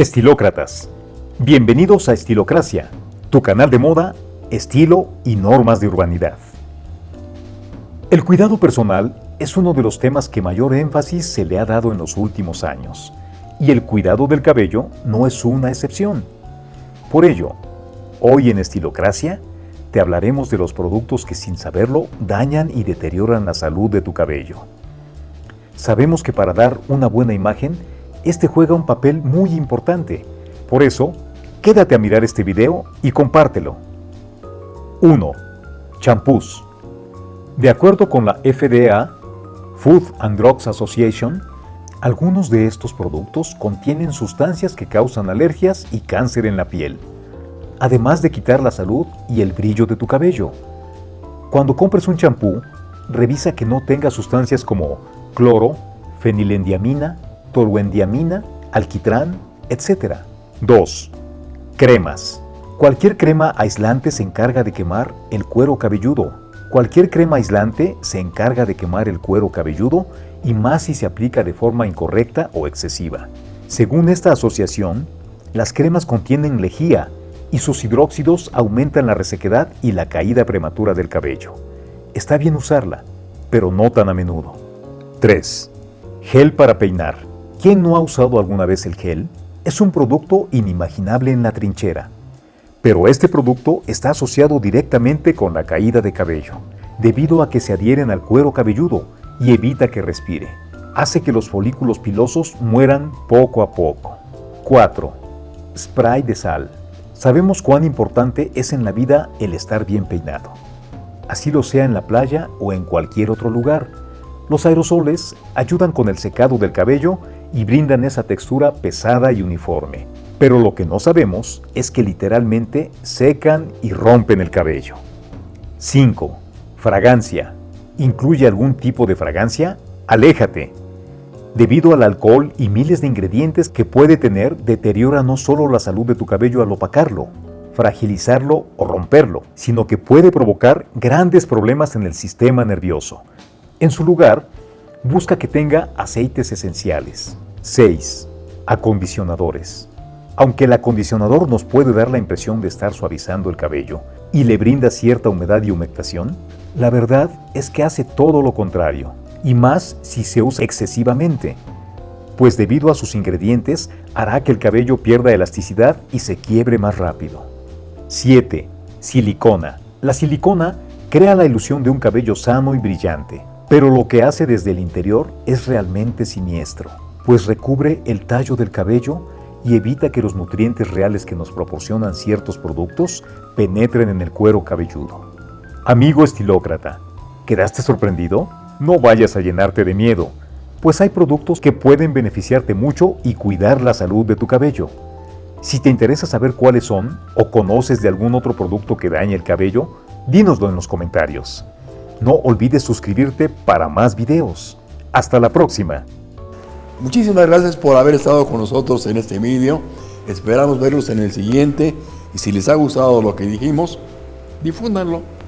Estilócratas. Bienvenidos a Estilocracia, tu canal de moda, estilo y normas de urbanidad. El cuidado personal es uno de los temas que mayor énfasis se le ha dado en los últimos años, y el cuidado del cabello no es una excepción. Por ello, hoy en Estilocracia te hablaremos de los productos que sin saberlo dañan y deterioran la salud de tu cabello. Sabemos que para dar una buena imagen, este juega un papel muy importante. Por eso, quédate a mirar este video y compártelo. 1. Champús. De acuerdo con la FDA, Food and Drugs Association, algunos de estos productos contienen sustancias que causan alergias y cáncer en la piel, además de quitar la salud y el brillo de tu cabello. Cuando compres un champú, revisa que no tenga sustancias como cloro, fenilendiamina, toluendiamina, alquitrán, etc. 2. Cremas. Cualquier crema aislante se encarga de quemar el cuero cabelludo. Cualquier crema aislante se encarga de quemar el cuero cabelludo y más si se aplica de forma incorrecta o excesiva. Según esta asociación, las cremas contienen lejía y sus hidróxidos aumentan la resequedad y la caída prematura del cabello. Está bien usarla, pero no tan a menudo. 3. Gel para peinar. ¿Quién no ha usado alguna vez el gel? Es un producto inimaginable en la trinchera. Pero este producto está asociado directamente con la caída de cabello, debido a que se adhieren al cuero cabelludo y evita que respire. Hace que los folículos pilosos mueran poco a poco. 4. Spray de sal. Sabemos cuán importante es en la vida el estar bien peinado. Así lo sea en la playa o en cualquier otro lugar. Los aerosoles ayudan con el secado del cabello y brindan esa textura pesada y uniforme. Pero lo que no sabemos es que literalmente secan y rompen el cabello. 5. Fragancia. ¿Incluye algún tipo de fragancia? Aléjate. Debido al alcohol y miles de ingredientes que puede tener, deteriora no solo la salud de tu cabello al opacarlo, fragilizarlo o romperlo, sino que puede provocar grandes problemas en el sistema nervioso. En su lugar, busca que tenga aceites esenciales. 6. Acondicionadores. Aunque el acondicionador nos puede dar la impresión de estar suavizando el cabello y le brinda cierta humedad y humectación, la verdad es que hace todo lo contrario, y más si se usa excesivamente, pues debido a sus ingredientes hará que el cabello pierda elasticidad y se quiebre más rápido. 7. Silicona. La silicona crea la ilusión de un cabello sano y brillante, pero lo que hace desde el interior es realmente siniestro, pues recubre el tallo del cabello y evita que los nutrientes reales que nos proporcionan ciertos productos penetren en el cuero cabelludo. Amigo estilócrata, ¿quedaste sorprendido? No vayas a llenarte de miedo, pues hay productos que pueden beneficiarte mucho y cuidar la salud de tu cabello. Si te interesa saber cuáles son o conoces de algún otro producto que dañe el cabello, dínoslo en los comentarios. No olvides suscribirte para más videos. Hasta la próxima. Muchísimas gracias por haber estado con nosotros en este vídeo. Esperamos verlos en el siguiente y si les ha gustado lo que dijimos, difúndanlo.